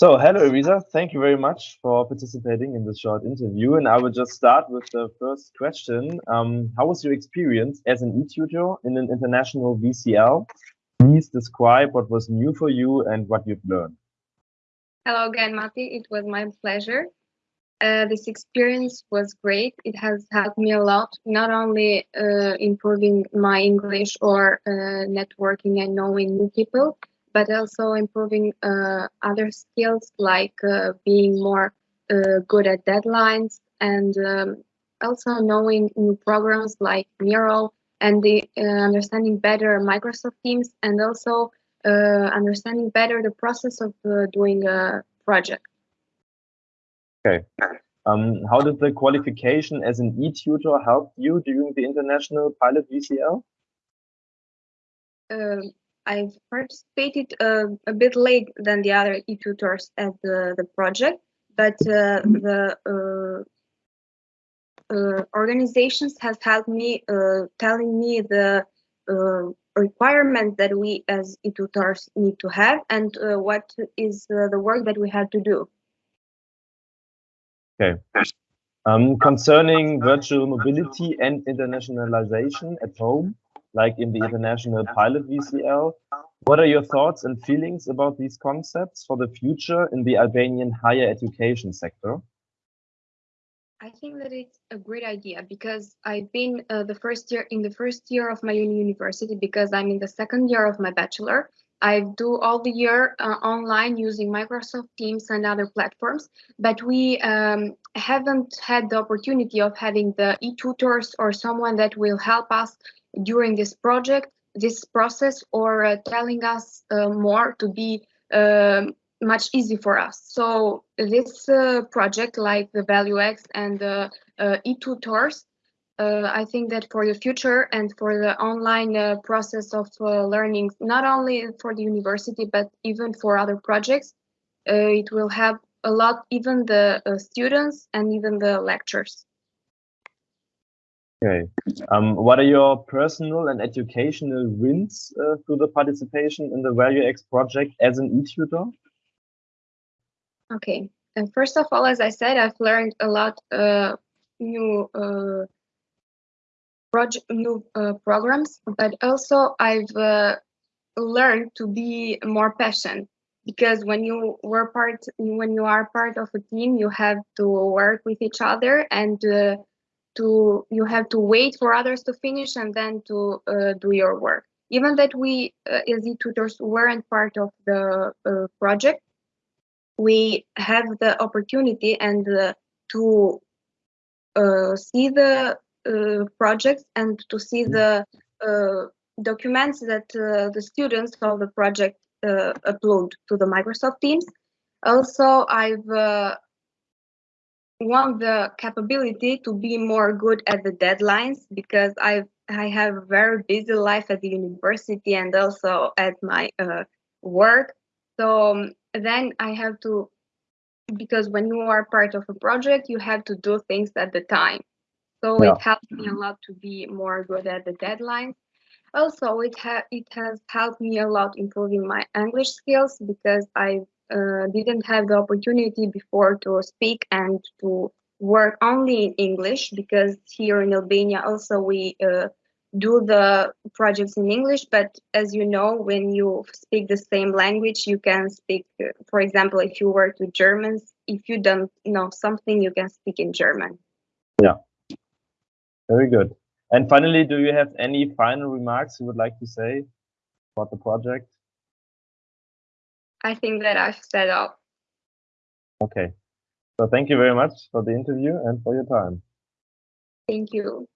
So, hello, Elisa. Thank you very much for participating in this short interview. And I will just start with the first question. Um, how was your experience as an e-tutor in an international VCL? Please describe what was new for you and what you've learned. Hello again, Mati. It was my pleasure. Uh, this experience was great. It has helped me a lot, not only uh, improving my English or uh, networking and knowing new people, but also improving uh, other skills like uh, being more uh, good at deadlines and um, also knowing new programs like Miro and the uh, understanding better Microsoft Teams and also uh, understanding better the process of uh, doing a project. Okay. Um, how did the qualification as an e-tutor help you during the international pilot VCL? Um, I participated uh, a bit late than the other e-tutors at the, the project, but uh, the uh, uh organizations has helped me uh, telling me the uh, requirement that we as e-tutors need to have and what is the work that we have to do. Okay. Um, concerning virtual mobility and internationalization at home, like in the International Pilot VCL. What are your thoughts and feelings about these concepts for the future in the Albanian higher education sector? I think that it's a great idea because I've been uh, the first year in the first year of my university because I'm in the second year of my bachelor. I do all the year uh, online using Microsoft Teams and other platforms, but we um, haven't had the opportunity of having the e-tutors or someone that will help us during this project, this process, or uh, telling us uh, more to be um, much easy for us. So this uh, project, like the ValueX and the e-tutors, uh, I think that for the future and for the online uh, process of uh, learning, not only for the university, but even for other projects, it will help a lot, even the students and even the lecturers. Okay. Um, what are your personal and educational wins uh, through the participation in the ValueX project as an e-tutor? Okay. And first of all, as I said, I've learned a lot uh, new uh, project, new uh, programs, but also I've uh, learned to be more patient because when you were part, when you are part of a team, you have to work with each other and uh, to you have to wait for others to finish and then to uh, do your work. Even that we uh, as e-tutors weren't part of the uh, project, we have the opportunity and uh, to uh, see the uh, projects and to see the documents that the students of the project upload to the Microsoft Teams. Also, I've want the capability to be more good at the deadlines because I I have a very busy life at the university and also at my uh, work. So um, then I have to because when you are part of a project, you have to do things at the time. So yeah. it helped me a lot to be more good at the deadlines. Also, it ha it has helped me a lot improving my English skills because I didn't have the opportunity before to speak and to work only in English because here in Albania also we uh, do the projects in English. But as you know, when you speak the same language, you can speak, uh, for example, if you work with Germans, if you don't know something, you can speak in German. Yeah, very good. And finally, do you have any final remarks you would like to say about the project? I think that I've set up. Okay. So thank you very much for the interview and for your time. Thank you.